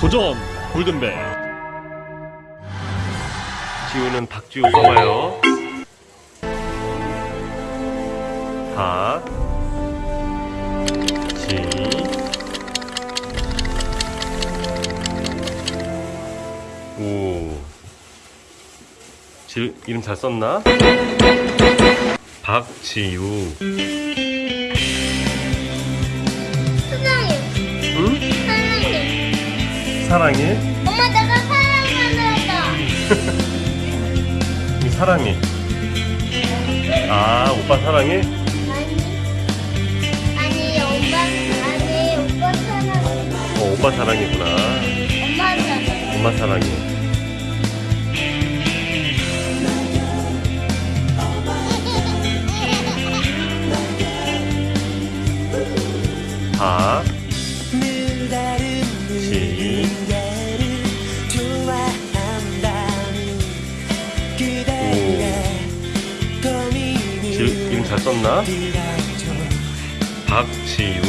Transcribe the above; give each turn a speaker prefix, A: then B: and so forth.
A: 도전 골든벨
B: 지우는 박지우 써봐요. 박, 지, 우. 지, 이름 잘 썼나? 박지우.
C: 사랑해. 엄마 내가 사랑한다.
B: 이 사랑해. 아, 오빠 사랑해?
C: 아니. 아니 엄마 아니 오빠 사랑해.
B: 어, 오빠 사랑이구나.
C: 엄마 사랑해.
B: 엄마 사랑해. 박, 이름 잘 썼나? 박지우